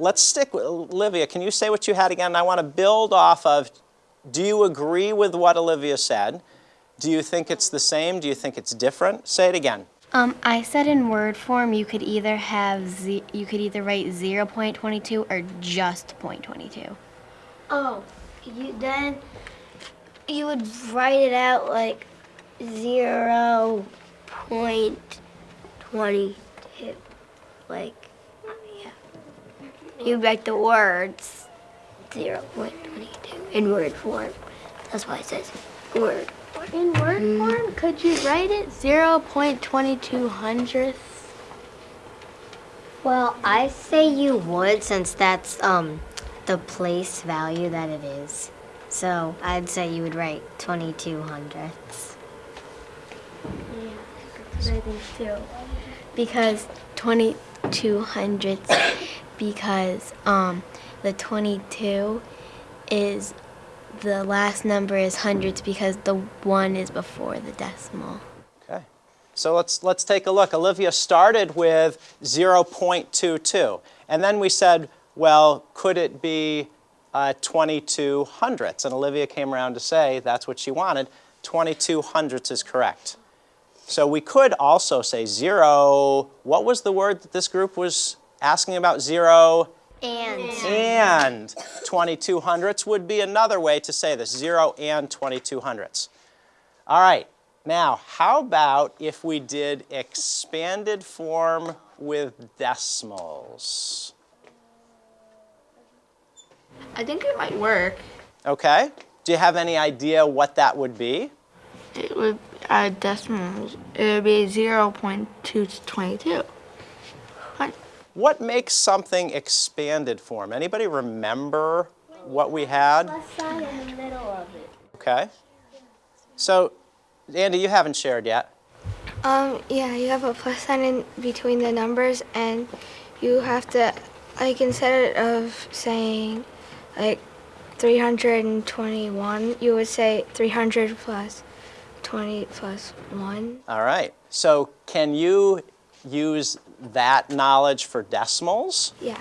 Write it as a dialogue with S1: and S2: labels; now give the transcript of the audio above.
S1: let's stick with, Olivia, can you say what you had again? I want to build off of, do you agree with what Olivia said? Do you think it's the same? Do you think it's different? Say it again.
S2: Um, I said in word form you could either have z you could either write 0.22 or just 0.22.
S3: Oh, you then you would write it out like zero point twenty two, like yeah. You write the words zero point twenty two in word form. That's why it says word.
S4: In word form, could you write it 0.22 hundredths?
S5: Well, I say you would since that's um the place value that it is. So I'd say you would write 22 hundredths.
S4: Yeah, I think too. Because 22 hundredths, because um, the 22 is the last number is hundreds because the one is before the decimal.
S1: Okay. So let's, let's take a look. Olivia started with 0.22. And then we said, well, could it be uh, 22 hundredths? And Olivia came around to say that's what she wanted. 22 hundredths is correct. So we could also say zero. What was the word that this group was asking about? Zero
S5: And
S1: and 22 hundredths would be another way to say this, 0 and 22 hundredths. All right, now how about if we did expanded form with decimals?
S4: I think it might work.
S1: Okay, do you have any idea what that would be?
S4: It would uh, decimals. It would be 0.222. Hun-
S1: What makes something expanded form? Anybody remember what we had?
S3: Plus sign in the middle of it.
S1: Okay. So, Andy, you haven't shared yet.
S6: Um, yeah, you have a plus sign in between the numbers, and you have to, like, instead of saying, like, 321, you would say 300 plus 20 plus 1.
S1: All right. So can you use that knowledge for decimals?
S6: Yeah.